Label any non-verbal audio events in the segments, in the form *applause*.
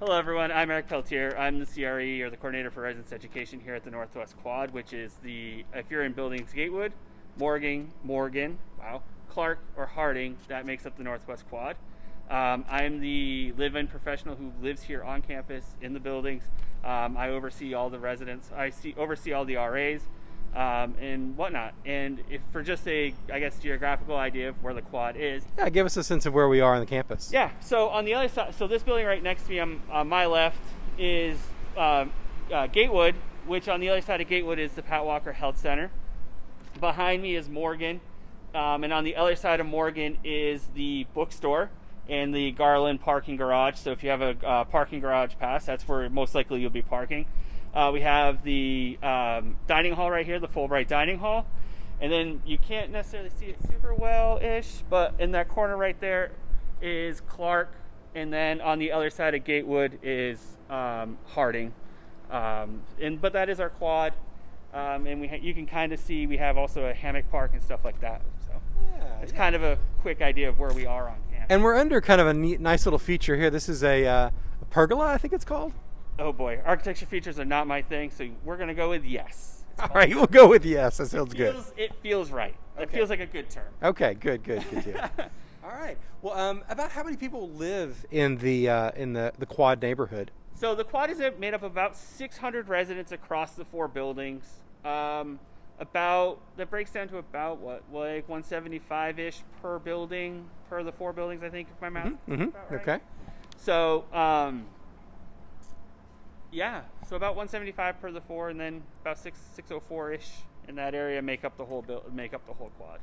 Hello, everyone. I'm Eric Peltier. I'm the CRE or the coordinator for residence education here at the Northwest Quad, which is the if you're in buildings Gatewood, Morgan, Morgan, wow, Clark, or Harding, that makes up the Northwest Quad. Um, I'm the live-in professional who lives here on campus in the buildings. Um, I oversee all the residents. I see oversee all the RAs um, and whatnot. And if for just a, I guess, geographical idea of where the quad is, Yeah, give us a sense of where we are on the campus. yeah. So on the other side, so this building right next to me, on, on my left, is um, uh, Gatewood, which on the other side of Gatewood is the Pat Walker Health Center. Behind me is Morgan, um, and on the other side of Morgan is the bookstore and the Garland parking garage. So if you have a uh, parking garage pass, that's where most likely you'll be parking. Uh, we have the um, dining hall right here, the Fulbright dining hall. And then you can't necessarily see it super well ish, but in that corner right there is Clark. And then on the other side of Gatewood is um, Harding. Um, and but that is our quad. Um, and we ha- you can kind of see we have also a hammock park and stuff like that. So Yeah, it's kind of a quick idea of where we are on campus. And we're under kind of a neat, nice little feature here. This is a, uh, a pergola, I think it's called. Oh boy, architecture features are not my thing, so we're gonna go with yes. *laughs* All right, we'll go with yes. That sounds It good. feels, it feels right. It feels like a good term. Okay, good, good, good deal. *laughs* All right. Well, um, about how many people live in the uh, in the, the quad neighborhood? So the quad is made up of about 600 residents across the four buildings. Um, about that breaks down to about what like 175 ish per building per the four buildings. I think if my math. is Mm-hmm. about right. Okay. So um, yeah, so about 175 per the four, and then about six 604 ish in that area make up the whole build, make up the whole quad.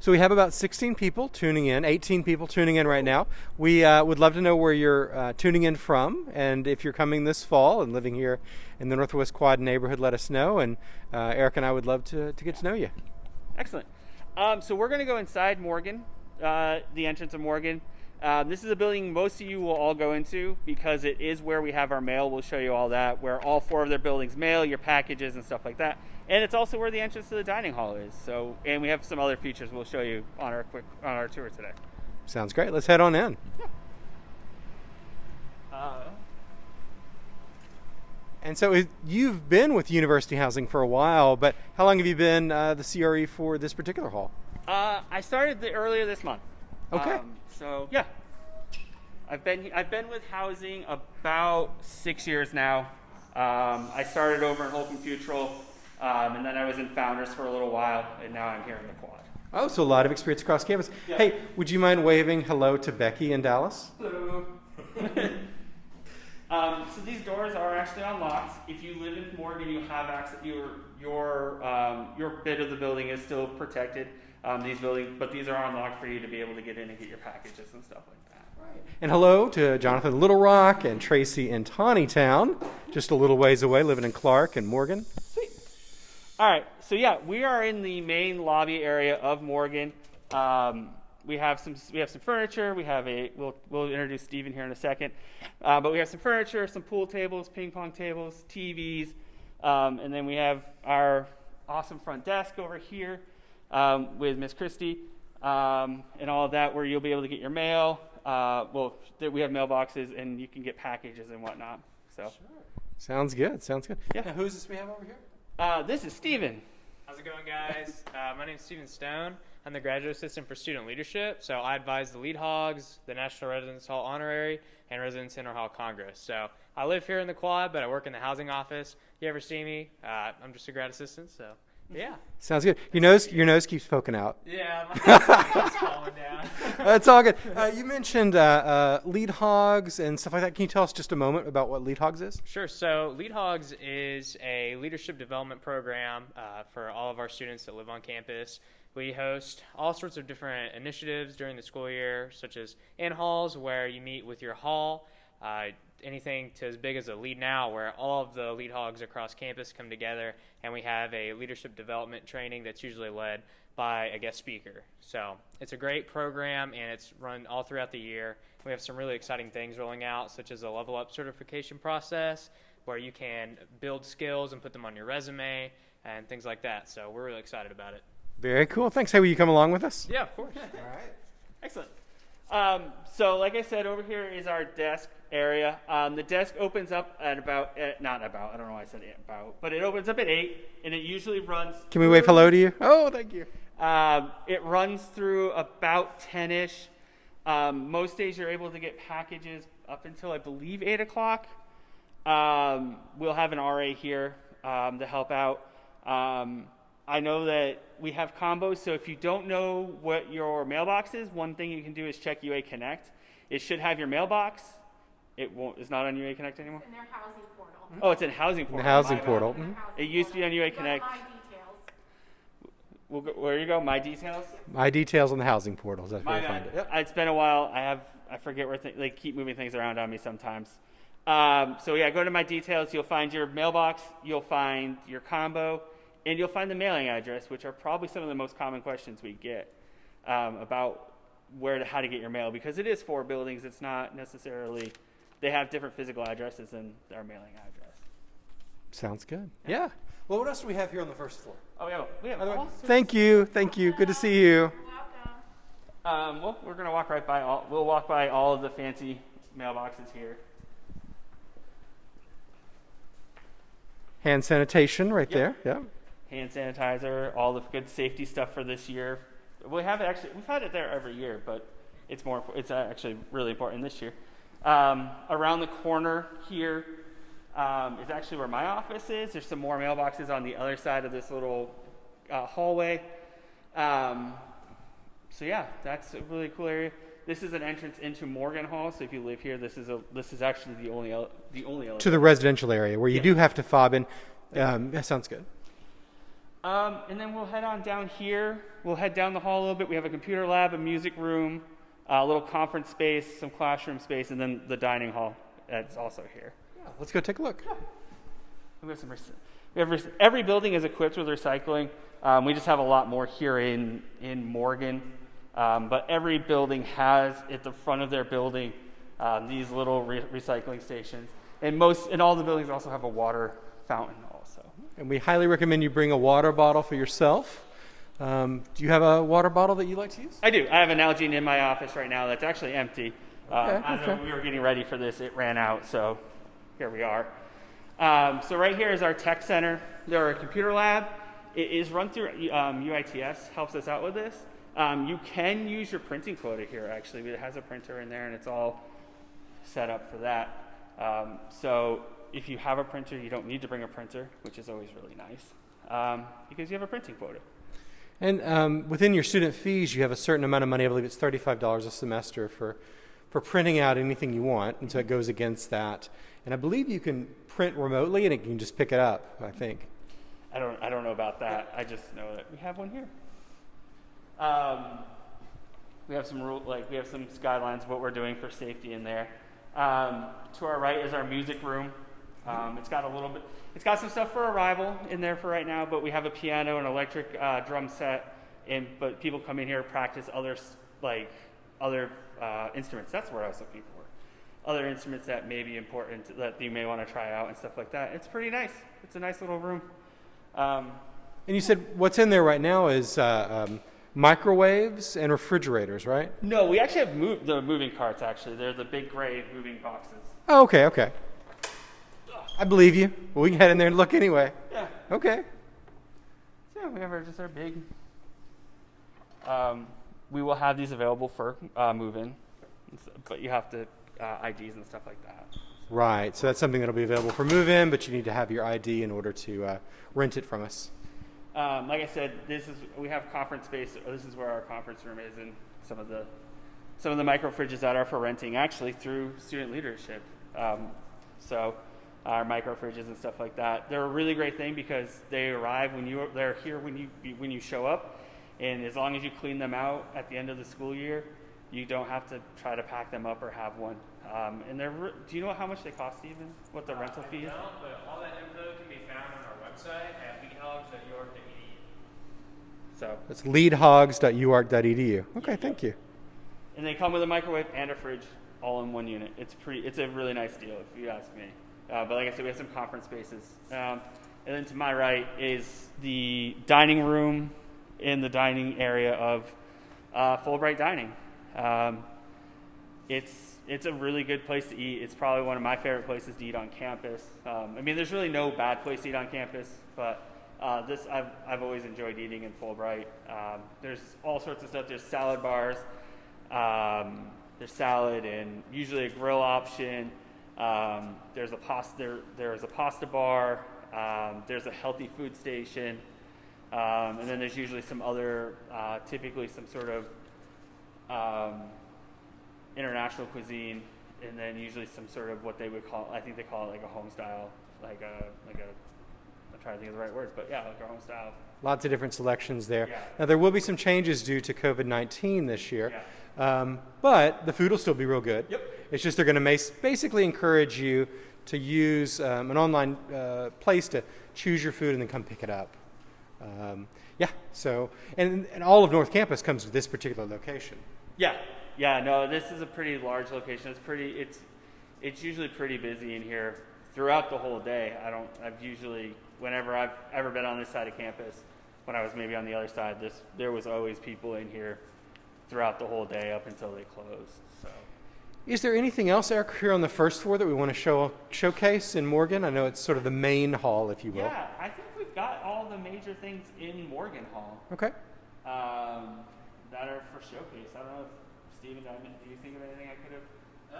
So we have about 16 people tuning in, 18 people tuning in right now. We uh, would love to know where you're uh, tuning in from, and if you're coming this fall and living here in the Northwest Quad neighborhood, let us know. And uh, Eric and I would love to, to get to know you. Excellent. Um, so we're going to go inside Morgan, uh, the entrance of Morgan. Um, this is a building most of you will all go into because it is where we have our mail. We'll show you all that, where all four of their buildings mail your packages and stuff like that. And it's also where the entrance to the dining hall is. So, and we have some other features we'll show you on our quick on our tour today. Sounds great. Let's head on in. Yeah. Uh, And so it- you've been with University Housing for a while, but how long have you been uh, the CRE for this particular hall? Uh, I started the, earlier this month. Okay. Um, so yeah, I've been I've been with housing about six years now. Um, I started over in Holcombe Futrall, um, and then I was in Founders for a little while, and now I'm here in the Quad. Oh, so a lot of experience across campus. Hey, would you mind waving hello to Becky in Dallas? Hello. *laughs* um, so these doors are actually unlocked. If you live in Morgan, you have access. Your your um, your bit of the building is still protected. Um, these buildings, but these are unlocked for you to be able to get in and get your packages and stuff like that. Right. And hello to Jonathan Little Rock and Tracy in Tontitown, just a little ways away, living in Clark and Morgan. Sweet. All right. So yeah, we are in the main lobby area of Morgan. Um, we have some we have some furniture. We have a we'll we'll introduce Stephen here in a second, uh, but we have some furniture, some pool tables, ping pong tables, TVs, um, and then we have our awesome front desk over here um, with Miss Christie um, and all of that, where you'll be able to get your mail. Uh, well, we have mailboxes, and you can get packages and whatnot. So Sounds good. Sounds good. Yeah. Now, who's this we have over here? uh, this is Steven. How's it going, guys? *laughs* Uh, my name is Steven Stone. I'm the graduate assistant for student leadership. So I advise the Lead Hogs, the National Residence Hall Honorary, and Residence Interhall Congress. So I live here in the quad, but I work in the housing office. If you ever see me, uh, I'm just a grad assistant. So yeah, Sounds good. Your nose, your nose keeps poking out. yeah, my *laughs* keeps falling down. *laughs* That's all good. Uh, you mentioned uh, uh, lead hogs and stuff like that. Can you tell us just a moment about what lead hogs is? Sure. So, Lead Hogs is a leadership development program uh, for all of our students that live on campus. We host all sorts of different initiatives during the school year, such as in halls, where you meet with your hall. Uh, anything to as big as a Lead Now, where all of the Lead Hogs across campus come together, and we have a leadership development training that's usually led by a guest speaker. So it's a great program, and it's run all throughout the year. We have some really exciting things rolling out, such as a level up certification process, where you can build skills and put them on your resume and things like that. So we're really excited about it. Very cool. Thanks. Hey, will you come along with us? Yeah, of course. All right. Excellent. Um, so, like I said, over here is our desk area. Um, the desk opens up at about, at, not about, I don't know why I said about, but it opens up at 8, and it usually runs. Can we wave hello to you? Oh, thank you. Um, it runs through about 10 ish. Um, most days you're able to get packages up until, I believe, 8 o'clock. Um, we'll have an RA here um, to help out. Um, I know that we have combos, so if you don't know what your mailbox is, one thing you can do is check UA Connect. It should have your mailbox. It won't. It's not on UA Connect anymore. in their housing portal. Oh, it's in housing portal. housing My portal. Their Mhm. It used to be on UA. Connect. My details. We'll go, where you go? My details. My details on the housing portals. That's where My you find bad. it. It's been a while. I have I forget where th- they keep moving things around on me sometimes. Um, so yeah, go to my details. You'll find your mailbox. You'll find your combo, and you'll find the mailing address, which are probably some of the most common questions we get um, about where to how to get your mail because it is four buildings. It's not necessarily they have different physical addresses than our mailing address. Sounds good. Yeah. Well, what else do we have here on the first floor? Oh yeah, we have all sorts Thank you. Thank you. Good to see you. Welcome. Um, well, we're gonna walk right by all. We'll walk by all of the fancy mailboxes here. Hand sanitation right Yep. there. Yeah. Hand sanitizer, all the good safety stuff for this year. We have it actually. We've had it there every year, but it's more. It's actually really important this year. Um, around the corner here um, is actually where my office is. There's some more mailboxes on the other side of this little uh, hallway. Um, so yeah, that's a really cool area. This is an entrance into Morgan Hall. So if you live here, this is a this is actually the only the only. To the residential area where you Yeah. do have to fob in. Um, that sounds good. Um, and then we'll head on down here. We'll head down the hall a little bit. We have a computer lab, a music room, a little conference space, some classroom space, and then the dining hall that's also here. Yeah, let's go take a look. We have some. We have every building is equipped with recycling. Um, we just have a lot more here in in Morgan, um, but every building has at the front of their building um, these little re- recycling stations, and most and all the buildings also have a water fountain also. And we highly recommend you bring a water bottle for yourself. Um, do you have a water bottle that you like to use? I do. I have an Nalgene in my office right now that's actually empty. Uh, Okay, as okay. we were getting ready for this, it ran out, so here we are. Um, so right here is our tech center. There are a computer lab. It is run through um, UITS, helps us out with this. Um, you can use your printing quota here, actually. It has a printer in there, and it's all set up for that. Um, so if you have a printer, you don't need to bring a printer, which is always really nice, um, because you have a printing quota. And um, within your student fees, you have a certain amount of money. I believe it's thirty-five dollars a semester for for printing out anything you want, and so it goes against that. And I believe you can print remotely, and it can just pick it up. I think. I don't, I don't know about that. I just know that we have one here. Um, we have some rule, like we have some guidelines of what we're doing for safety in there. Um, to our right is our music room. Um, it's got a little bit, it's got some stuff for arrival in there for right now, but we have a piano and electric uh, drum set, and but people come in here to practice other like other uh, instruments. That's what I was looking for. Other instruments that may be important that you may want to try out and stuff like that. It's pretty nice. It's a nice little room. Um, And you said what's in there right now is uh, um, microwaves and refrigerators, right? No, we actually have move, the moving carts. Actually, they're the big gray moving boxes. Oh, okay, okay. I believe you. Well, we can head in there and look anyway. Yeah. Okay. So yeah, we have our just our big. Um, we will have these available for uh, move-in, but you have to uh, IDs and stuff like that. Right. So that's something that'll be available for move-in, but you need to have your ID in order to uh, rent it from us. Um, like I said, this is we have conference space. This is where our conference room is, and some of the some of the micro fridges that are for renting actually through student leadership. Um, so our micro fridges and stuff like that, they're a really great thing because they arrive when you they're here when you when you show up, and as long as you clean them out at the end of the school year, you don't have to try to pack them up or have one. Um, and they're do you know how much they cost even? What the rental fee is? No, but all that info can be found on our website at leadhogs.uark.edu. So That's leadhogs.uark.edu. Okay, thank you. And they come with a microwave and a fridge all in one unit. It's pretty. It's a really nice deal if you ask me. Uh, but like I said, we have some conference spaces. Um, and then to my right is the dining room in the dining area of uh, Fulbright Dining. Um, it's it's a really good place to eat. It's probably one of my favorite places to eat on campus. Um, I mean, there's really no bad place to eat on campus, but uh, this I've I've always enjoyed eating in Fulbright. Um, there's all sorts of stuff. There's salad bars. Um, there's salad and usually a grill option. Um, there's a pasta. There, there's a pasta bar. Um, there's a healthy food station, um, and then there's usually some other, uh, typically some sort of um, international cuisine, and then usually some sort of what they would call. I think they call it like a home style, like a like a. Trying to think of the right words, but yeah, like a home style. Lots of different selections there. Yeah. Now, there will be some changes due to COVID 19 this year, Yeah. um, but the food will still be real good. Yep. It's just they're going to basically encourage you to use um, an online uh, place to choose your food and then come pick it up. Um, yeah, so, and, and all of North Campus comes to this particular location. Yeah, yeah. No, this is a pretty large location. It's pretty. It's it's usually pretty busy in here throughout the whole day. I don't. I've usually whenever I've ever been on this side of campus, when I was maybe on the other side, this there was always people in here throughout the whole day up until they closed. So Is there anything else, Eric, here on the first floor that we want to show showcase in Morgan? I know it's sort of the main hall, if you will. yeah, I think we've got all the major things in Morgan Hall Okay. um, that are for showcase. I don't know if Steven, I mean, do you think of anything I could have? Uh,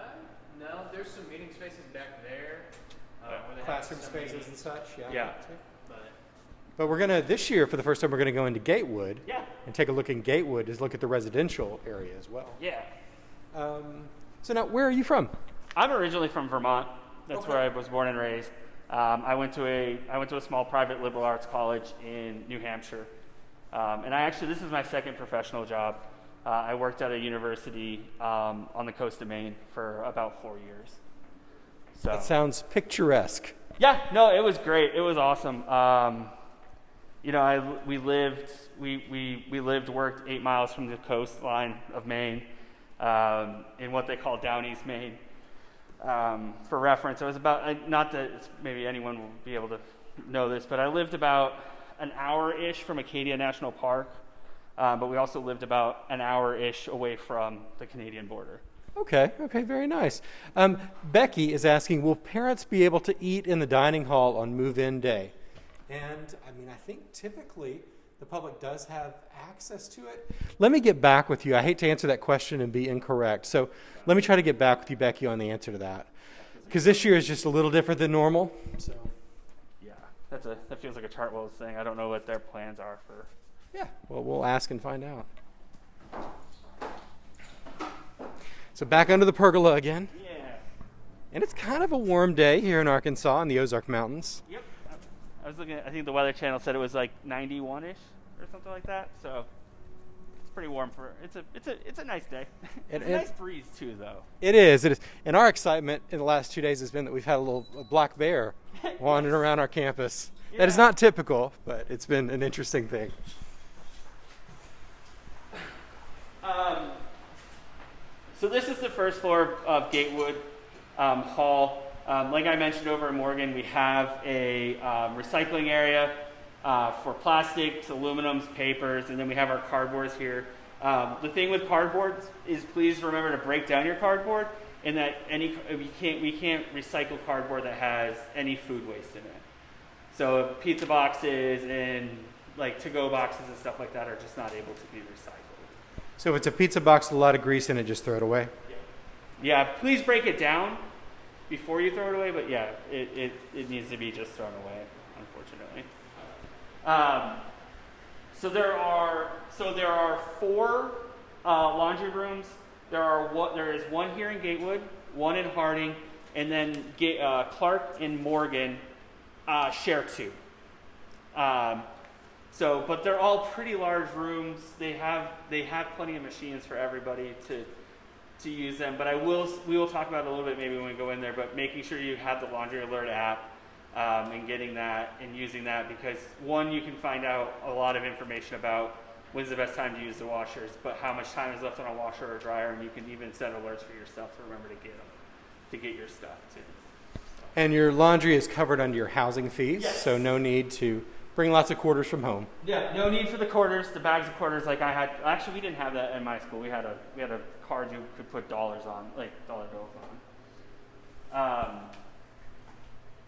no, there's some meeting spaces back there. Uh, Yeah. where they have Classroom some spaces and such, yeah. Yeah. But But we're going to, this year, for the first time, we're going to go into Gatewood Yeah, and take a look in Gatewood, is look at the residential area as well. yeah. Um, so now, where are you from? I'm originally from Vermont. That's Okay. where I was born and raised. Um, I went to a I went to a small private liberal arts college in New Hampshire, um, and I actually this is my second professional job. Uh, I worked at a university um, on the coast of Maine for about four years. So That sounds picturesque. yeah, no, it was great. It was awesome. Um, you know, I, we lived, we, we, we lived, worked eight miles from the coastline of Maine um, in what they call Down East Maine. Um, for reference, it was about, not that maybe anyone will be able to know this, but I lived about an hour ish from Acadia National Park, uh, but we also lived about an hour ish away from the Canadian border. Okay, okay, very nice. Um, Becky is asking Will parents be able to eat in the dining hall on move in day? And I mean, I think typically the public does have access to it. Let me get back with you. I hate to answer that question and be incorrect. So let me try to get back with you, Becky, on the answer to that. Because this year is just a little different than normal. So, Yeah, that's a, that feels like a Chartwells thing. I don't know what their plans are for yeah, well, we'll ask and find out. So back under the pergola again. Yeah. And it's kind of a warm day here in Arkansas in the Ozark Mountains. Yep. I was looking. At, I think the Weather Channel said it was like 91 ish or something like that. So it's pretty warm for. It's a. It's a. It's a nice day. *laughs* It's a and- nice breeze too, though. It is. It is. And our excitement in the last two days has been that we've had a little a black bear *laughs* wandering around our campus. That is not typical, but it's been an interesting thing. Um, so this is the first floor of Gatewood um, Hall. Um, like I mentioned over in Morgan, we have a um, recycling area uh, for plastics, aluminums, papers, and then we have our cardboards here. Um, the thing with cardboards is please remember to break down your cardboard, and that any we can't we can't recycle cardboard that has any food waste in it. So pizza boxes and like to-go boxes and stuff like that are just not able to be recycled. So if it's a pizza box with a lot of grease in it, just throw it away. Yeah, please break it down before you throw it away, but yeah, it, it, it needs to be just thrown away, unfortunately. Um, so there are so there are four uh, laundry rooms. There are what there is one here in Gatewood, one in Harding, and then uh, Clark and Morgan uh, share two. Um, so, but they're all pretty large rooms. They have they have plenty of machines for everybody to to use them. But I will we will talk about it a little bit maybe when we go in there. But making sure you have the laundry alert app um, and getting that and using that because one you can find out a lot of information about when's the best time to use the washers, but how much time is left on a washer or dryer, and you can even set alerts for yourself to remember to get them to get your stuff too. And your laundry is covered under your housing fees, Yes. so no need to Bring lots of quarters from home. Yeah, no need for the quarters, the bags of quarters like I had. Actually, we didn't have that in my school. We had a we had a card you could put dollars on, like dollar bills on. Um,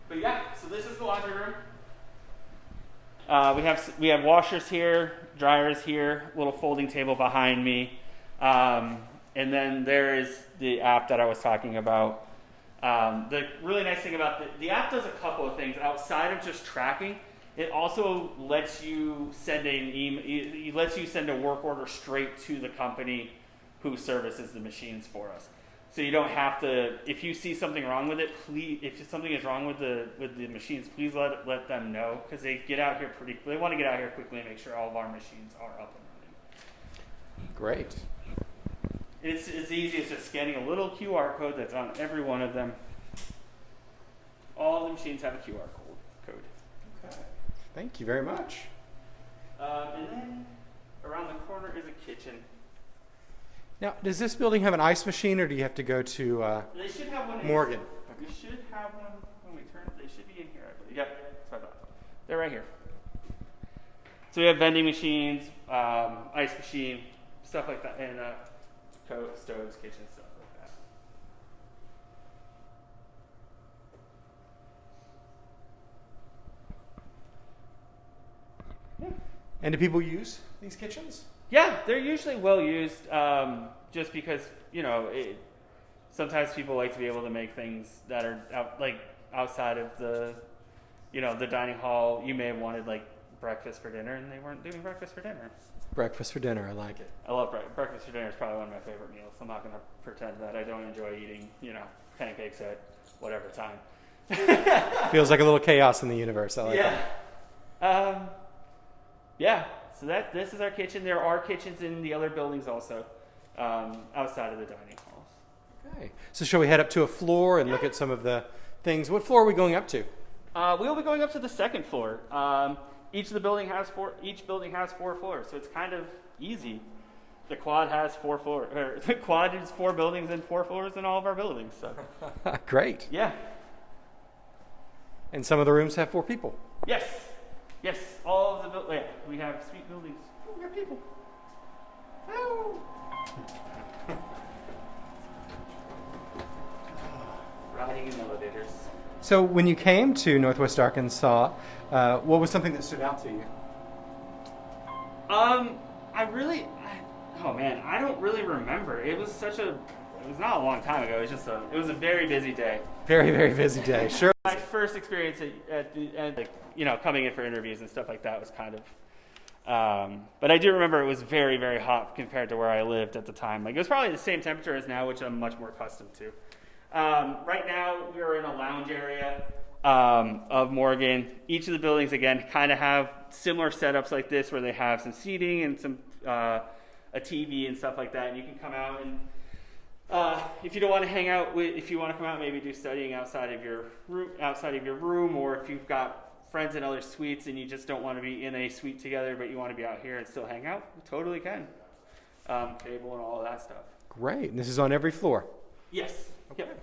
but yeah, so this is the laundry room. Uh, we have we have washers here, dryers here, little folding table behind me, um, and then there is the app that I was talking about. Um, the really nice thing about the, the app does a couple of things outside of just tracking. It also lets you send an email. It lets you send a work order straight to the company who services the machines for us. So you don't have to. If you see something wrong with it, please. If something is wrong with the with the machines, please let let them know because they get out here pretty. They want to get out here quickly and make sure all of our machines are up and running. Great. It's as easy as just scanning a little QR code that's on every one of them. All the machines have a QR code. code. Okay. Thank you very much. Um, and then around the corner is a kitchen. Now, does this building have an ice machine, or do you have to go to uh, They should have one. in- Morgan? We should have one when we turn. They should be in here. I believe. Yep, that's what I thought. They're right here. So we have vending machines, um, ice machine, stuff like that, and uh, co- stoves, kitchen stuff like that. And do people use these kitchens? Yeah, they're usually well used, um, just because you know it, sometimes people like to be able to make things that are out, like outside of the, you know, the dining hall. You may have wanted like breakfast for dinner, and they weren't doing breakfast for dinner. Breakfast for dinner. I like it. I love bre- breakfast for dinner. is probably one of my favorite meals. I'm not going to pretend that I don't enjoy eating, you know, pancakes at whatever time. *laughs* Feels like a little chaos in the universe. I like yeah. that. Um, yeah. So that this is our kitchen. There are kitchens in the other buildings also, um, outside of the dining halls. Okay. So, shall we head up to a floor and look at some of the things? What floor are we going up to? Uh, we will be going up to the second floor. Um, each of the building has four. Each building has four floors, so it's kind of easy. The quad has four floors. *laughs* Or the quad is four buildings and four floors in all of our buildings. So *laughs* Great. yeah. And some of the rooms have four people. Yes. Yes. All of the buildings. Yeah, we have sweet buildings. Oh, we got people. Oh. Riding in elevators. So, when you came to Northwest Arkansas, uh, what was something that stood out to you? Um, I really, I, oh man, I don't really remember. It was such a, it was not a long time ago. It was just a, it was a very busy day. Very, very busy day. *laughs* Sure. My first experience at, at the, end, like, you know, coming in for interviews and stuff like that was kind of, um, but I do remember it was very, very hot compared to where I lived at the time. Like it was probably the same temperature as now, which I'm much more accustomed to. Um, right now, we are in a lounge area um, of Morgan. Each of the buildings, again, kind of have similar setups like this, where they have some seating and some uh, a TV and stuff like that. And you can come out and uh, if you don't want to hang out with, if you want to come out, maybe do studying outside of your room, outside of your room, or if you've got friends in other suites and you just don't want to be in a suite together, but you want to be out here and still hang out, you totally can. Um, table and all of that stuff. Great. And this is on every floor. Yes. Yep.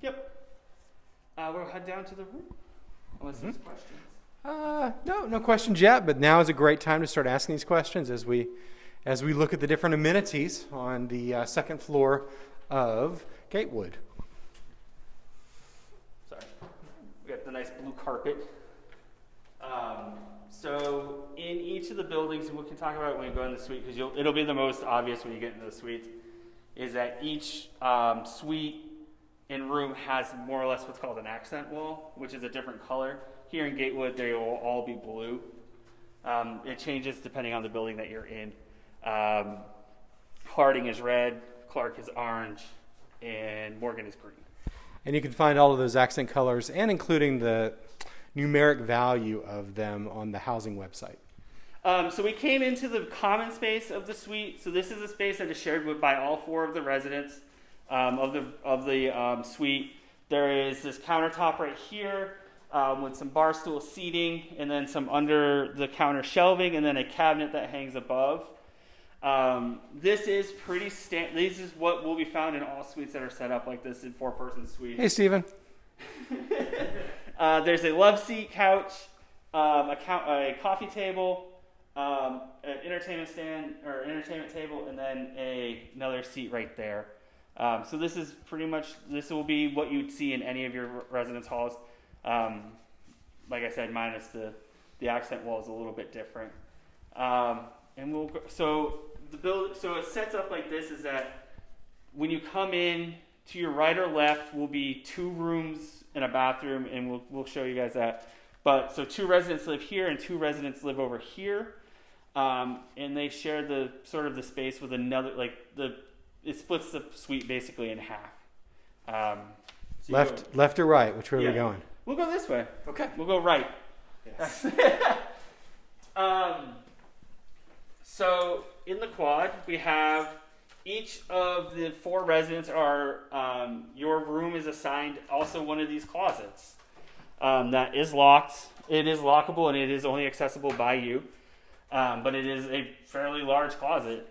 Yep. Uh, we'll head down to the room. Unless there's questions. Uh, no, no questions yet. But now is a great time to start asking these questions as we, as we look at the different amenities on the uh, second floor of Gatewood. Sorry. We got the nice blue carpet. Um, so in each of the buildings, and we can talk about it when we go in the suite because it'll be the most obvious when you get into the suites, is that each um, suite and room has more or less what's called an accent wall, which is a different color. Here in Gatewood, they will all be blue. Um, it changes depending on the building that you're in. Um, Harding is red, Clark is orange, and Morgan is green. And you can find all of those accent colors and including the numeric value of them on the housing website. Um, so we came into the common space of the suite. So this is a space that is shared with, by all four of the residents um, of the of the um, suite. There is this countertop right here um, with some bar stool seating, and then some under the counter shelving, and then a cabinet that hangs above. Um, this is pretty stand. This is what will be found in all suites that are set up like this in four-person suites. Hey, Stephen. *laughs* Uh, there's a love seat couch. um, a, count, a coffee table, um, an entertainment stand or entertainment table, and then a, another seat right there. Um, so this is pretty much this will be what you'd see in any of your residence halls. Um, like I said, minus the the accent wall is a little bit different. Um, and we'll so the build so it sets up like this is that when you come in to your right or left will be two rooms and a bathroom, and we'll we'll show you guys that. But so two residents live here and two residents live over here. Um, and they share the sort of the space with another like the it splits the suite basically in half. Um, so Left, go- left or right? Which way are we going? we'll go this way. Okay. We'll go right. Yes. *laughs* Um, so in the quad, we have each of the four residents are um, your room is assigned also one of these closets um, that is locked. It is lockable and it is only accessible by you, um, but it is a fairly large closet.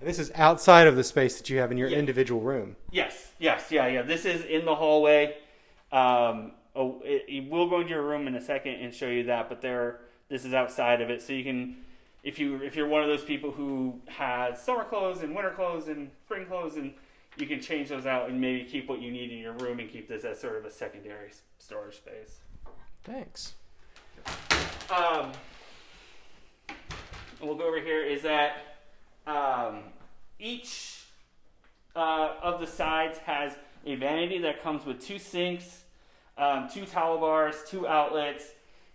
And this is outside of the space that you have in your Yeah. individual room. Yes, yes, yeah, yeah. This is in the hallway. Um, oh, it, it- we'll go into your room in a second and show you that, but there, this is outside of it, so you can, if you if you're one of those people who has summer clothes and winter clothes and spring clothes, and you can change those out and maybe keep what you need in your room and keep this as sort of a secondary storage space. Thanks. Um, we'll go over here. Is that um, each uh, of the sides has a vanity that comes with two sinks, um, two towel bars, two outlets,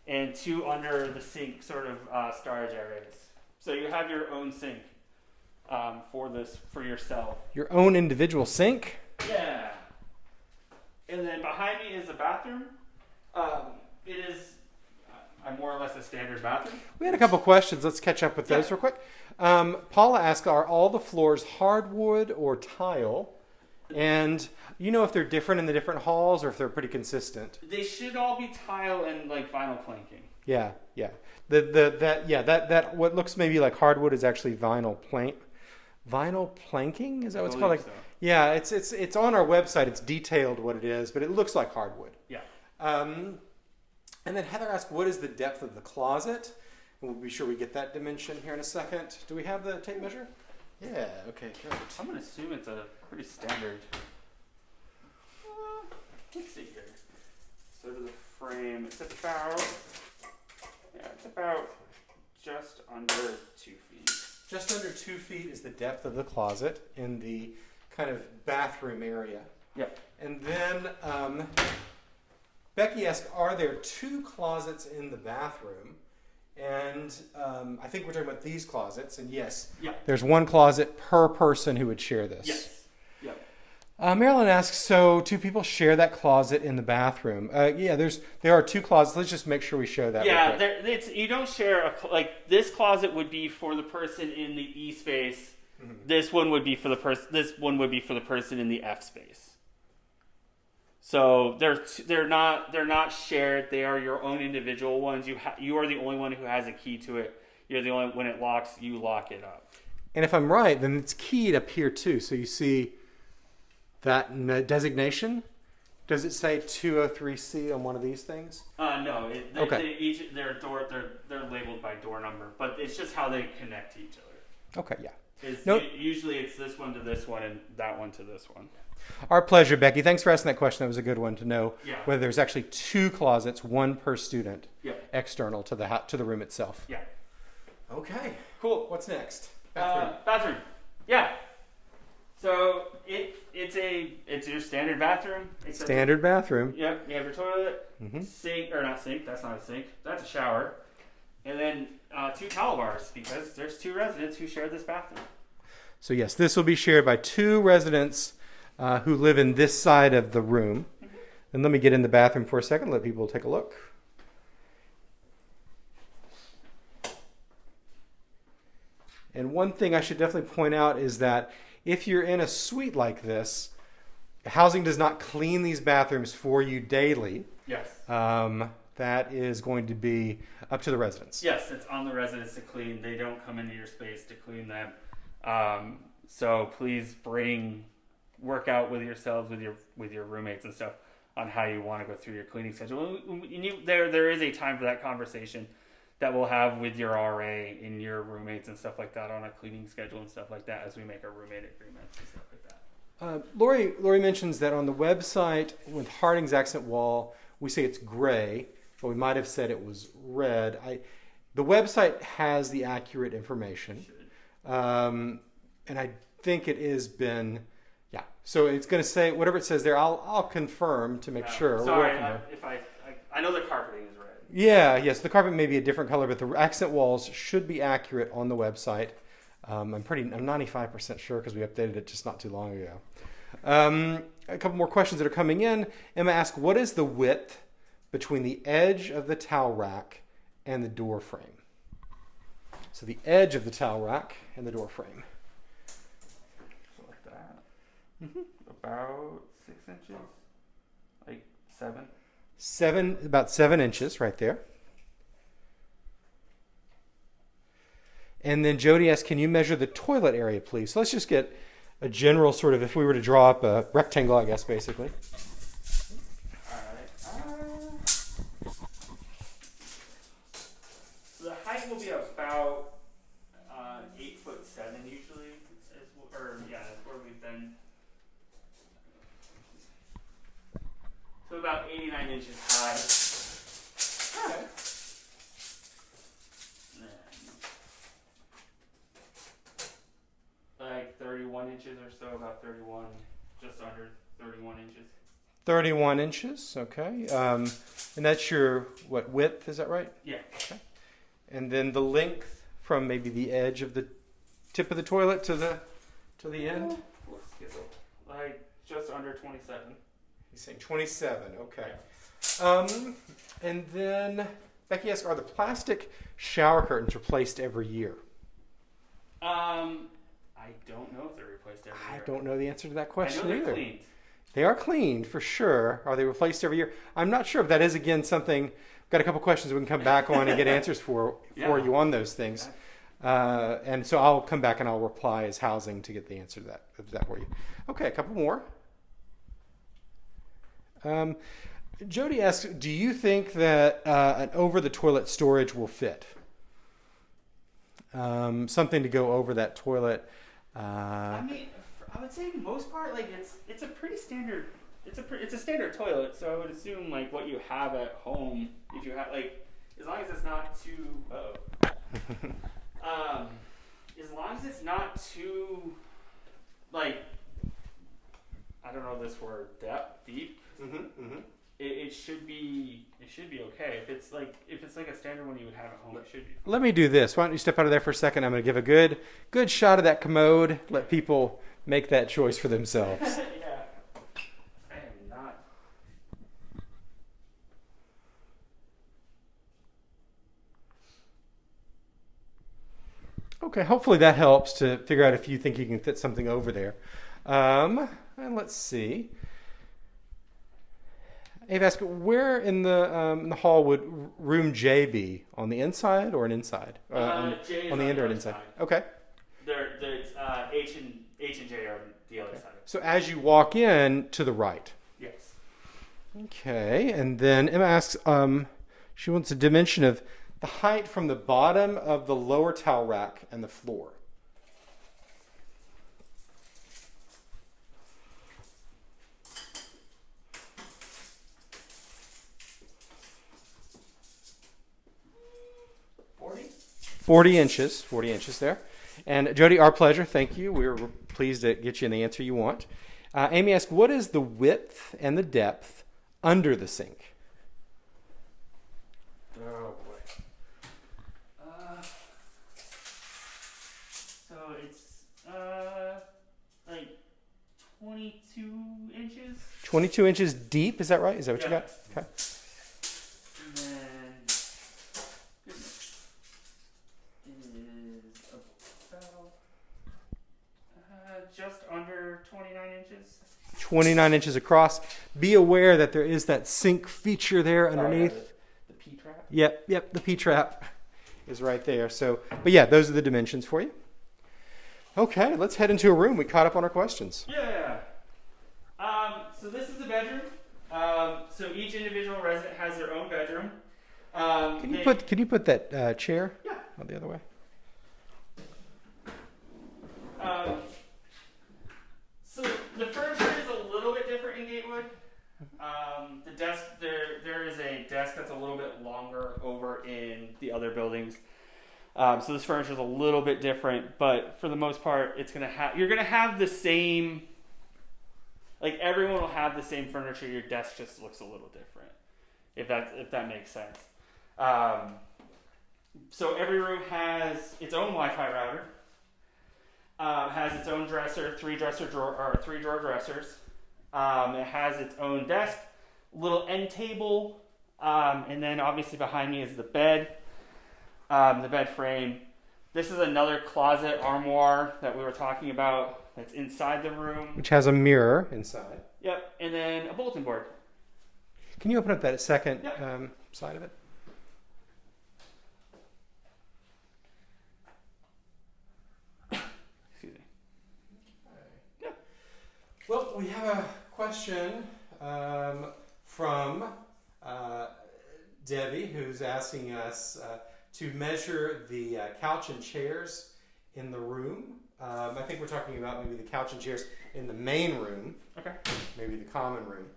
and two under the sink sort of uh, storage areas. So you have your own sink um, for this for yourself. Your own individual sink. Yeah. And then behind me is a bathroom. Um, it is uh, I'm more or less a standard bathroom. We had a couple questions. Let's catch up with those Yeah. real quick. Um, Paula asked, "Are all the floors hardwood or tile?" And you know if they're different in the different halls or if they're pretty consistent. They should all be tile and like vinyl planking. Yeah, yeah. The the that yeah that that what looks maybe like hardwood is actually vinyl plank. Vinyl planking is that what it's called? Like, so. yeah, it's it's it's on our website. It's detailed what it is, but it looks like hardwood. Yeah. Um, and then Heather asked, "What is the depth of the closet?" And we'll be sure we get that dimension here in a second. Do we have the tape measure? Yeah. Okay. Great. I'm gonna assume it's a pretty standard. Uh, let's see here. So to the frame, it's about yeah, it's about just under two feet. Just under two feet is the depth of the closet in the kind of bathroom area. Yep. And then um, Becky asked, "Are there two closets in the bathroom?" And um, I think we're talking about these closets. And yes, Yeah. there's one closet per person who would share this. Yes. Uh, Marilyn asks, "So two people share that closet in the bathroom?" Uh, yeah, there's there are two closets. Let's just make sure we show that. Yeah, there, it's you don't share a like this closet would be for the person in the E space. This one would be for the person. This one would be for the person in the F space. So they're they're not they're not shared. They are your own individual ones. You ha- you are the only one who has a key to it. You're the only when it locks, you lock it up. And if I'm right, then it's keyed up here too. So you see that designation. Does it say 203C on one of these things? Uh, no, it, they, Okay. they each their door they're they're labeled by door number, but it's just how they connect to each other. Okay, yeah. Is Nope. u- usually it's this one to this one and that one to this one. Our pleasure, Becky. Thanks for asking that question. That was a good one to know Yeah. whether there's actually two closets, one per student, Yeah. external to the to the room itself. Yeah. Okay. Cool. What's next? Uh, bathroom. Yeah. So it it's a it's your standard bathroom. Standard bathroom. Yep. You have your toilet, Mhm. sink or not sink. That's not a sink. That's a shower, and then uh, two towel bars because there's two residents who share this bathroom. So yes, this will be shared by two residents uh, who live in this side of the room. And let me get in the bathroom for a second. Let people take a look. And one thing I should definitely point out is that if you're in a suite like this, housing does not clean these bathrooms for you daily. Yes. Um, that is going to be up to the residents. Yes, it's on the residents to clean. They don't come into your space to clean them. Um, so please bring work out with yourselves, with your with your roommates and stuff on how you want to go through your cleaning schedule. And you, there there is a time for that conversation that we'll have with your RA and your roommates and stuff like that on a cleaning schedule and stuff like that as we make our roommate agreements and stuff like that. Uh, Lori, Lori mentions that on the website with Harding's accent wall, we say it's gray, but we might have said it was red. I, the website has the accurate information, um, and I think it has been, yeah. So it's going to say whatever it says there. I'll I'll confirm to make Uh, sure. Sorry. I, if I, I I know the red. Yeah, yes, the carpet may be a different color, but the accent walls should be accurate on the website. Um, I'm pretty, I'm 95% sure because we updated it just not too long ago. Um, a couple more questions that are coming in. Emma asked, "What is the width between the edge of the towel rack and the door frame?" So the edge of the towel rack and the door frame. Like that. Mm -hmm. About six inches, like seven. Seven, about seven inches, right there. And then Jody asked, "Can you measure the toilet area, please?" So let's just get a general sort of, if we were to draw up a rectangle, I guess, basically. Alright. Uh, the height will be about uh, eight foot seven usually, is, wh- or yeah, that's where we've been. So about 89 inches high. Alright. Like 31 inches or so, about 31, just under 31 inches. 31 inches, okay. Um, and that's your what width? Is that right? Yeah. And then the length from maybe the edge of the tip of the toilet to the to the end. Let's get the- Like just under 27. He's saying 27. Okay. Um, and then Becky asks, "Are the plastic shower curtains replaced every year?" Um, I don't know if they're replaced every year. I don't know the answer to that question either. cleaned. They are cleaned for sure. Are they replaced every year? I'm not sure if that is again something. We've got a couple questions we can come back on and get *laughs* answers for for Yeah. you on those things. Uh, and so I'll come back and I'll reply as housing to get the answer to that that for you. Okay, a couple more. Um, Jody asks, "Do you think that uh, an over the toilet storage will fit? Um, something to go over that toilet." Uh, I mean, I would say most part, like it's it's a pretty standard. It's a pre- it's a standard toilet, so I would assume like what you have at home, if you have like, as long as it's not too. Uh, um, as long as it's not too, like, I don't know this word, depth, deep. mhm, mhm. It, it should be it should be okay. If it's like if it's like a standard one you would have at home, it should be. Let me do this. Why don't you step out of there for a second? I'm going to give a good, good shot of that commode. Let people make that choice for themselves. *laughs* yeah. I am not. Okay, hopefully that helps to figure out if you think you can fit something over there. Um, and let's see. Ave asked, where in the, um, in the hall would room J be? On the inside or an inside? Uh, on, J is on the end or an inside? side. Okay. There, there's uh, H and H and J are on the other side. So as you walk in, to the right. Yes. Okay, and then Emma asks, um, she wants a dimension of the height from the bottom of the lower towel rack and the floor. 40 inches, 40 inches there. And Jody, our pleasure. Thank you. We were pleased to get you the answer you want. Uh, Amy asked, what is the width and the depth under the sink? Oh boy. Uh, so it's uh like twenty-two inches, 22 inches deep, is that right? Is that what you got? Okay. and then this is about uh, just under twenty-nine inches. 29 inches across. Be aware that there is that sink feature there underneath. the P trap. Yep, yep, the P trap is right there. So, but yeah, those are the dimensions for you. Okay, let's head into a room. We caught up on our questions. Yeah. Um, so this is the bedroom. Um, so each individual resident has their own bedroom. Um, Can you they- put Can you put that uh, chair? Yeah. Oh, the other way. Um, so the furniture is a little bit different in Gatewood. Um, the desk there there is a desk that's a little bit longer over in the other buildings. Um, so this furniture is a little bit different, but for the most part, it's gonna have you're gonna have the same. Like everyone will have the same furniture. Your desk just looks a little different, if that if that makes sense. Um, so every room has its own Wi-Fi router um, has its own dresser, three dresser drawer or three drawer dressers. Um, it has its own desk, little end table, um, and then obviously behind me is the bed, um, the bed frame. This is another closet armoire that we were talking about. That's inside the room. Which has a mirror inside. Yep, and then a bulletin board. Can you open up that second Yeah. um, side of it? *coughs* Excuse me. Well, we have a question um, from uh, Debbie, who's asking us uh, to measure the uh, couch and chairs in the room. Um, I think we're talking about maybe the couch and chairs in the main room, Okay. maybe the common room.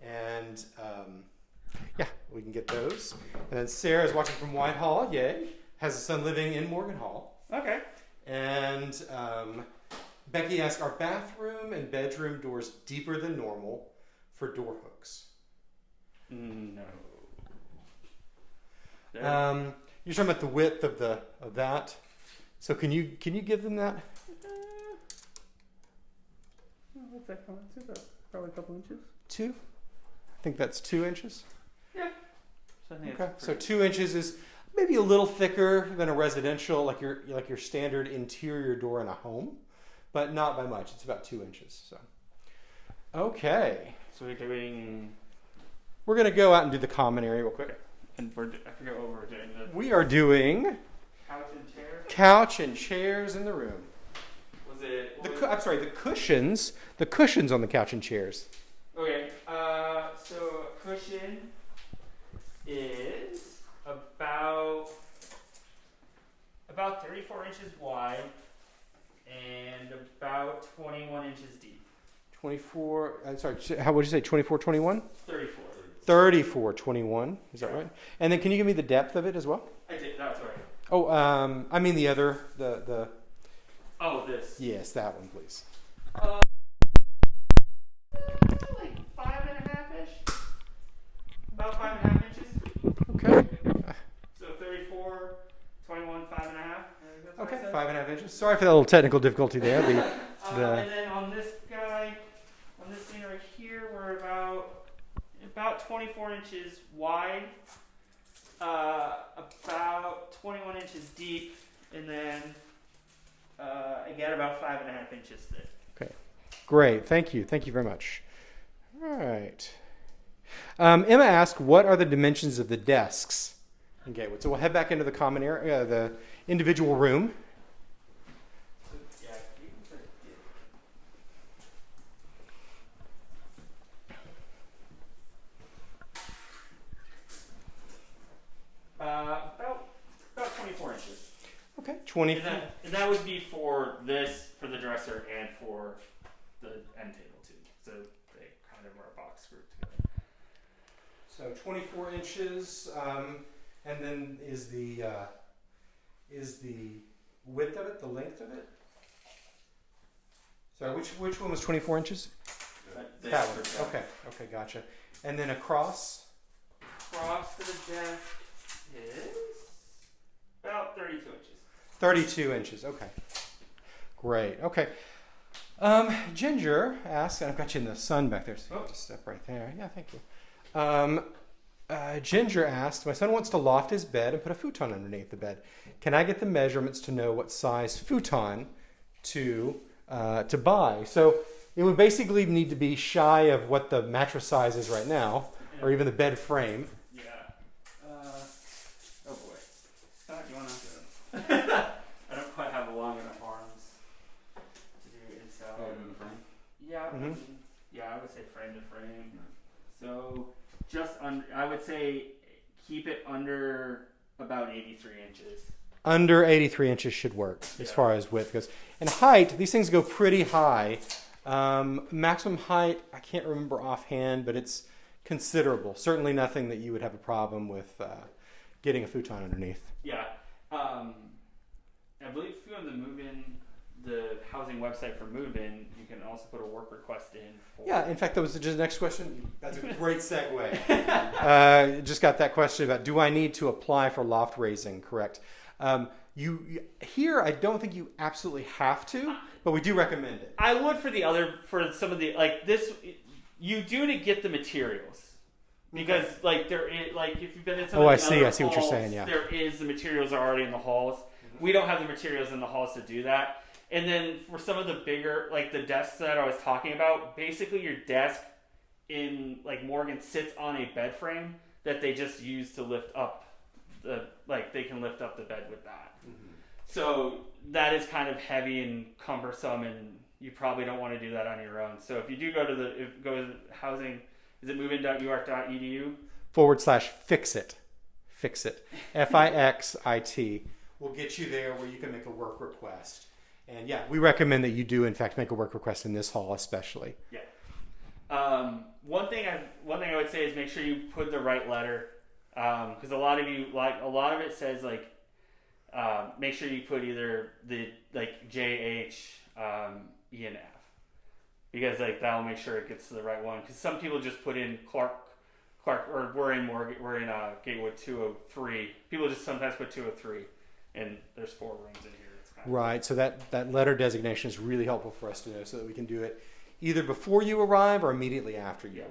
And um, yeah, we can get those. And then Sarah is watching from Whitehall, yay. Has a son living in Morgan Hall. Okay. And um, Becky asked, are bathroom and bedroom doors deeper than normal for door hooks? No. There- Um, you're talking about the width of the of that. So can you can you give them that? What's that come to? Probably a couple inches. Two. I think that's two inches. So I think Okay. it's So two inches is maybe a little thicker than a residential, like your like your standard interior door in a home, but not by much. It's about two inches. So. Okay. so we're doing. We're gonna go out and do the common area real quick. And we're, I forget what we're doing. The We are doing couch and chair. couch and chairs in the room. Was it? The was- I'm sorry, the cushions, the cushions on the couch and chairs. Okay, uh, so a cushion is about about 34 inches wide and about 21 inches deep. 24, I'm sorry, how would you say 24, 21? 34. 34, 21, is that right? And then can you give me the depth of it as well? I did. That's right. Oh, um, I mean the other, the, the, Oh, this. yes, that one, please. Uh, like five and a half ish. About five and a half inches. Okay. So 34, 21, five and a half. That's Okay, five and a half inches. Sorry for that little technical difficulty there. The, Uh, The- and then on this guy, on this thing right here, we're about about 24 inches wide, uh, about 21 inches deep, and then uh, again about five and a half inches thick. Okay, great, thank you, thank you very much. All right. Um, Emma asked, what are the dimensions of the desks Gatewood? So we'll head back into the common area, uh, the individual room. So, yeah, you can put it here. Uh, about about 24 inches. Okay, 20 And that, and that would be for this, for the dresser, and for the end table too. So they kind of are a box grouped together. So 24 inches, um, and then is the uh, is the width of it, the length of it? Sorry, which which one was 24 inches? This That one. dresser. Okay, okay, gotcha. And then across. Across to the desk is about 32 inches. 32 inches. Okay. Great. Okay. Um, Ginger asks, and I've got you in the sun back there, so you Oh. just step right there. Yeah, thank you. Um, uh, Ginger asked, My son wants to loft his bed and put a futon underneath the bed. Can I get the measurements to know what size futon to uh, to buy? So it would basically need to be shy of what the mattress size is right now, or even the bed frame. Yeah. Uh, oh boy. Scott, you wanna? I don't quite have long enough arms to do install. The frame? Yeah. I mean, yeah, I would say frame to frame. So just under. I would say keep it under about 83 inches. Under 83 inches should work as Yeah. far as width goes. And height, these things go pretty high. Um, maximum height, I can't remember offhand, but it's considerable. Certainly nothing that you would have a problem with uh, getting a futon underneath. Yeah. Um, I believe if you go to the move in, the housing website for move in, you can also put a work request in. For, Yeah, in fact, that was just the next question. That's a great segue. *laughs* uh, just got that question about do I need to apply for loft raising? Correct. Um, you you- here, I don't think you absolutely have to, but we do recommend it. I would for the other for some of the like this. You do to get the materials. Because like there is like if you've been in some Oh, I see, other I see what you're saying, yeah. there is the materials are already in the halls. We don't have the materials in the halls to do that. And then for some of the bigger like the desks that I was talking about, basically your desk in like Morgan sits on a bed frame that they just use to lift up the like they can lift up the bed with that. Mm-hmm. So that is kind of heavy and cumbersome, and you probably don't want to do that on your own. So if you do go to the if go to housing, is it movein.uark.edu? Forward slash fix it, fix it, F I X I T. We'll get you there where you can make a work request. And yeah, we recommend that you do in fact make a work request in this hall, especially. Yeah. Um, one thing I one thing I would say is make sure you put the right letter because a lot of you like a lot of it says like um, make sure you put either the like J H um, E and F because like that'll make sure it gets to the right one because some people just put in Clark Clark or we're in Morgan we're in uh, Gatewood 203 people just sometimes put 203 and there's four rooms in here Right. So that, that letter designation is really helpful for us to know so that we can do it either before you arrive or immediately after you Yeah. arrive.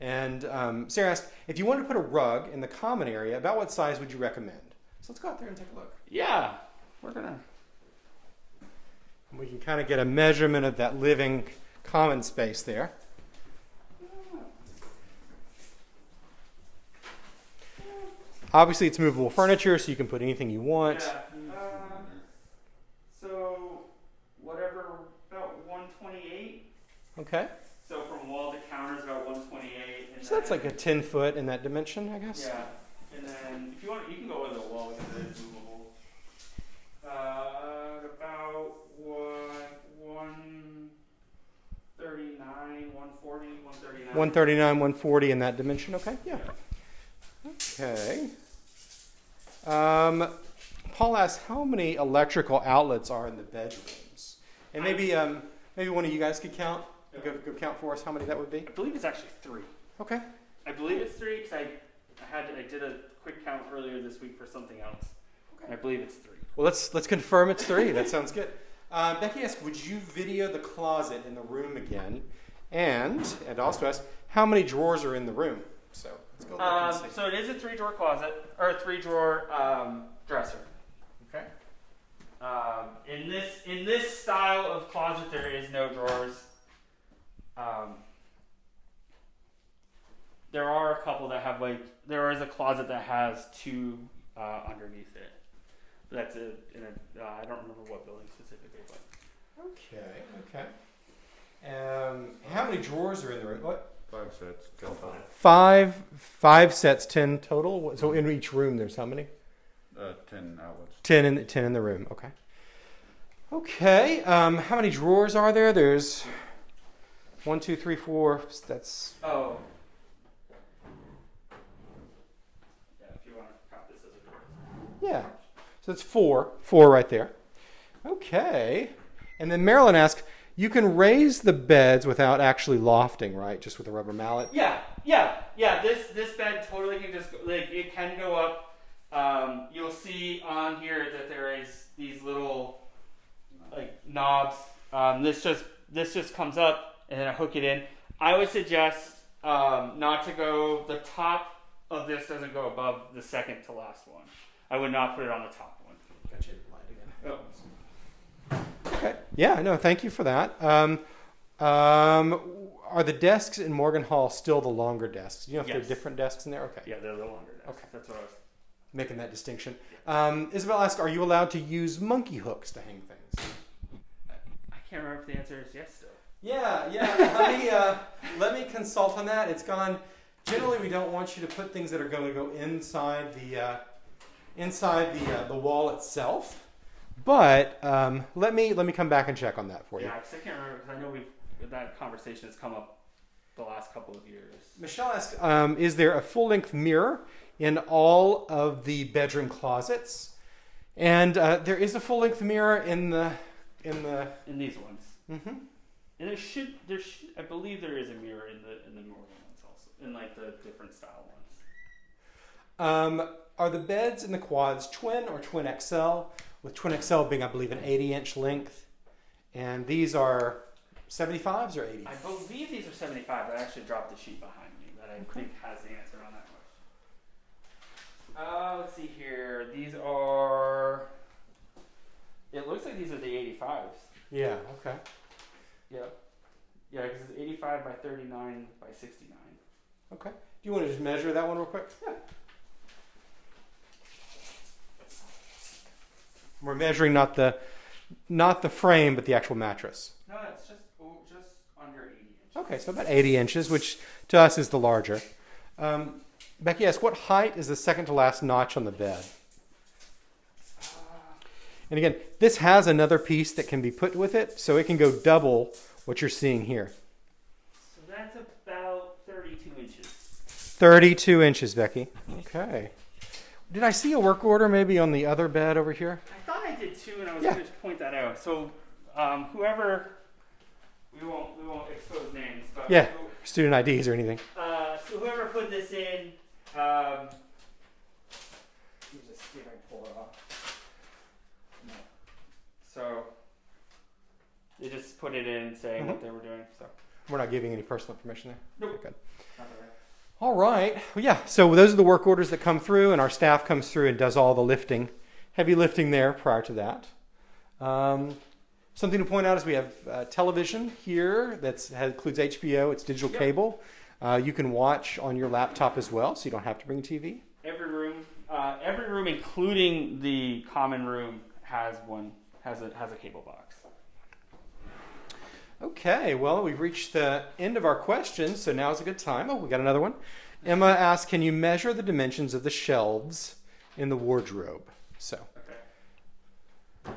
And um, Sarah asked if you wanted to put a rug in the common area, about what size would you recommend? So let's go out there and take a look. yeah we're gonna And we can kind of get a measurement of that living common space there. Obviously, it's movable furniture, so you can put anything you want. Yeah. Um, so whatever, about 128. Okay. So from wall to counter is about 128. And So that's like a 10 foot in that dimension, I guess. Yeah. And then if you want, you can go over the wall because it is movable. Uh, about what 139, 140, 139. 139, 140 in that dimension. Okay, yeah. Okay. Um, Paul asks how many electrical outlets are in the bedrooms, and maybe um, maybe one of you guys could count. Go, go count for us how many that would be. I believe it's actually three. Okay. I believe it's three because I, I had I did a quick count earlier this week for something else. And I believe it's three. Well, let's let's confirm it's three. That sounds good. Um, Becky asked, would you video the closet in the room again? And and also asks, how many drawers are in the room? So let's go look and Um, see. so it is a three drawer closet or a three drawer um, dresser. Okay. Um, in this in this style of closet, there is no drawers. Um, there are a couple that have like there is a closet that has two uh, underneath it. That's a in a uh, I don't remember what building specifically, but Okay. Okay. Um, how many drawers are in the room? What? Five sets, ten total. Five. Five sets. Ten total. So in each room, there's how many? Uh, ten outlets. Ten in ten in the room. Okay. Okay. Um, how many drawers are there? There's one, two, three, four. That's oh. Yeah, if you want to count this as a drawer. yeah. So it's four. Four right there. Okay. And then Marilyn asked, you can raise the beds without actually lofting, right? Just with a rubber mallet. Yeah, yeah, yeah. This this bed totally can just go, like it can go up. Um, you'll see on here that there is these little like knobs. Um, this just this just comes up and then I hook it in. I would suggest um, not to go. The top of this doesn't go above the second to last one. I would not put it on the top one. Got you light again. Oh. Okay. Yeah, no, thank you for that. Um, um, are the desks in Morgan Hall still the longer desks? You know if Yes. there are different desks in there? Okay. Yeah, they're the longer. Desks. Okay. that's what I was. Making that distinction. Um, Isabel asks, are you allowed to use monkey hooks to hang things? I can't remember if the answer is yes still. Yeah, yeah. let me uh, let me consult on that. It's gone generally we don't want you to put things that are going to go inside the uh, inside the uh, the wall itself. But um, let me let me come back and check on that for you. Yeah, because I can't remember because I know we've that conversation has come up the last couple of years. Michelle asked, um, "Is there a full-length mirror in all of the bedroom closets?" And uh, there is a full-length mirror in the in the. In these ones, hmm and there should there should I believe there is a mirror in the in the northern ones also, in like the different style ones. Um, are the beds in the quads twin or twin XL? With twin XL being, I believe, an 80-inch length, and these are 75s or 80s. I believe these are 75, I actually dropped the sheet behind me that I think has the answer on that question. Uh, let's see here. These are. It looks like these are the 85s. Yeah. Okay. Yeah. Yeah, because it's 85 by 39 by 69. Okay. Do you want to just measure that one real quick? Yeah. We're measuring not the not the frame, but the actual mattress. No, it's just oh, just under 80 inches. Okay, so about 80 inches, which to us is the larger. Um, Becky asks, what height is the second to last notch on the bed? And again, this has another piece that can be put with it, so it can go double what you're seeing here. So that's about 32 inches. 32 inches, Becky. Okay. Did I see a work order maybe on the other bed over here? I thought I did too, and I was Yeah. going to point that out. So, um, whoever we won't we won't expose names, but Yeah. who- Student IDs or anything? Uh, so whoever put this in, um, let me just see if I can pull it off. No. So they just put it in saying what they were doing. So We're not giving any personal information there. Nope. Good. not that right. All right. Well, yeah. So those are the work orders that come through, and our staff comes through and does all the lifting, heavy lifting there prior to that. Um, something to point out is we have uh, television here that includes HBO. It's digital Yep. cable. Uh, you can watch on your laptop as well, so you don't have to bring a TV. Every room, uh, every room, including the common room, has one has a has a cable box. Okay, well, we've reached the end of our questions, so now is a good time. Oh, we got another one. Emma asked, "Can you measure the dimensions of the shelves in the wardrobe?" So, Okay.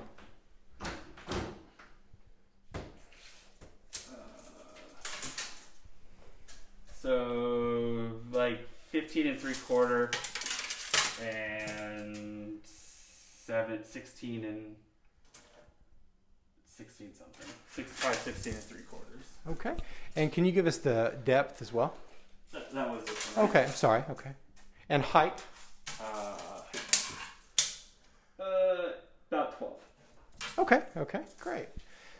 So like 15 and three quarter and seven, 16 and 16 something. Six, probably 16 and three quarters. okay, and can you give us the depth as well? That, that was this one. right? Okay, sorry. Okay, and height. Uh, uh, about 12. Okay, okay, great.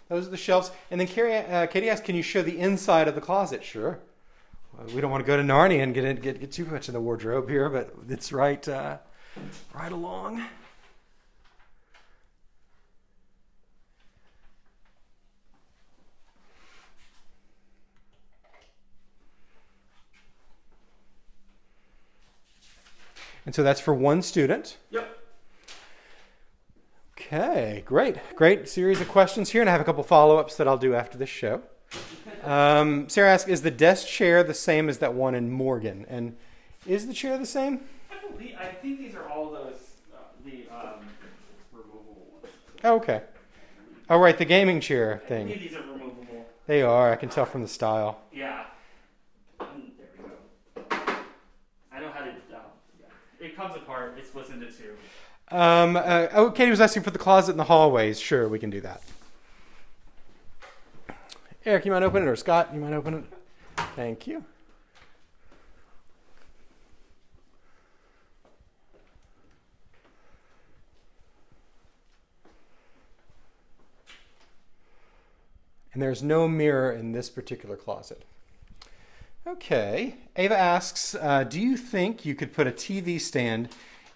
Those are the shelves. And then Carrie, uh, Katie asked, "Can you show the inside of the closet?" Sure. Well, we don't want to go to Narnia and get in, get get too much in the wardrobe here, but it's right uh, right along. And so that's for one student. Yep. Okay, great. Great series of questions here, and I have a couple follow ups that I'll do after this show. Um, Sarah asks Is the desk chair the same as that one in Morgan? And is the chair the same? I believe, I think these are all those, uh, the um, removable ones. Oh, okay. Oh, right, the gaming chair I thing. these are removable. They are, I can tell from the style. Yeah. Mm, there we go. I know how to. Uh, yeah. It comes apart. It splits into two. Um, uh, oh, Katie was asking for the closet in the hallways. Sure, we can do that. Eric, you might open it, or Scott, you might open it? Thank you. And there's no mirror in this particular closet. Okay. Ava asks uh, Do you think you could put a TV stand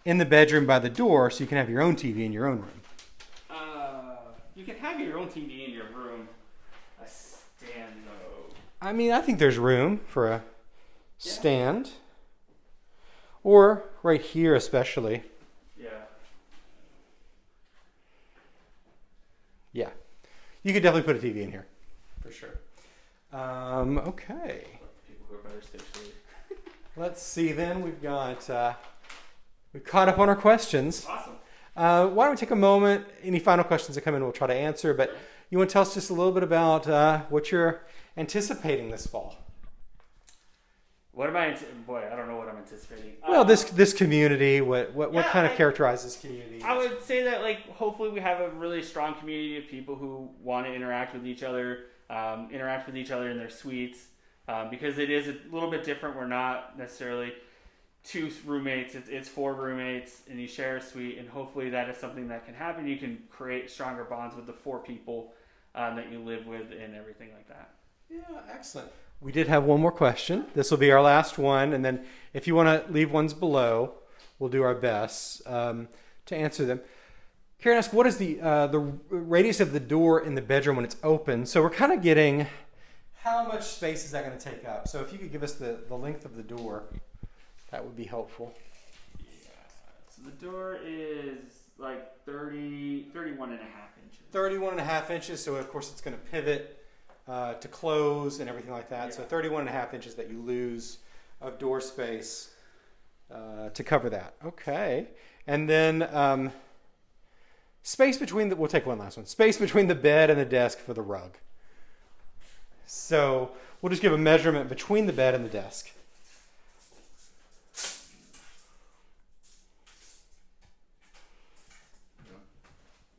in the bedroom by the door so you can have your own TV in your own room? Uh, you can have your own TV in your room. A stand though. I mean, I think there's room for a stand. Or right here, especially. Yeah. Yeah. You could definitely put a TV in here. For sure. Um, okay. People who are better stationary. *laughs* Let's see then. We've got uh, we've caught up on our questions. Awesome. Uh, why don't we take a moment? Any final questions that come in, we'll try to answer. But you want to tell us just a little bit about uh, what you're anticipating this fall? What am I? Boy, I don't know what I'm anticipating. Well, this this community. What what, what yeah, kind of I- characterizes community? I would say that like hopefully we have a really strong community of people who want to interact with each other, um, interact with each other in their suites, um, because it is a little bit different. We're not necessarily two roommates; it's, it's four roommates, and you share a suite. And hopefully that is something that can happen. You can create stronger bonds with the four people um, that you live with, and everything like that. Yeah, excellent. We did have one more question. This will be our last one, and then if you want to leave ones below, we'll do our best um, to answer them. Karen asked, "What is the uh, the radius of the door in the bedroom when it's open?" So we're kind of getting how much space is that going to take up? So if you could give us the, the length of the door, that would be helpful. Yeah. So the door is like 30, 31 and a half inches. 31 and a half inches, so of course it's going to pivot uh, to close and everything like that. So 31 and a half inches that you lose of door space uh, to cover that. Okay. And then um, space between the, we'll take one last one. Space between the bed and the desk for the rug. So we'll just give a measurement between the bed and the desk.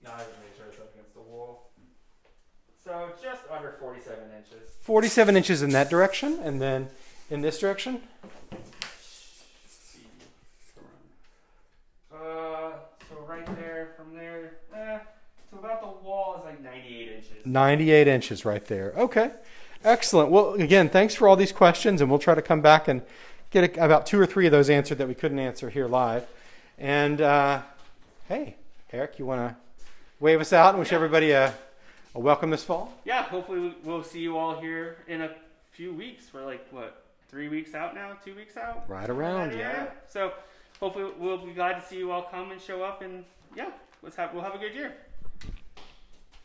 Not even make sure it's up against the wall. So just under 47 inches. 47 inches in that direction, and then in this direction. Uh, so right there, from there, eh, to about the wall is like 98 inches. 98 inches right there. Okay. Excellent. Well, again, thanks for all these questions, and we'll try to come back and get a, about two or three of those answered that we couldn't answer here live. And uh, hey, Eric, you want to wave us out and wish Yeah. everybody a, a welcome this fall? Yeah, hopefully we- we'll see you all here in a few weeks. We're like, what, three weeks out now? Two weeks out? Right around, yeah. So hopefully we'll be glad to see you all come and show up, and yeah, let's have we'll have a good year.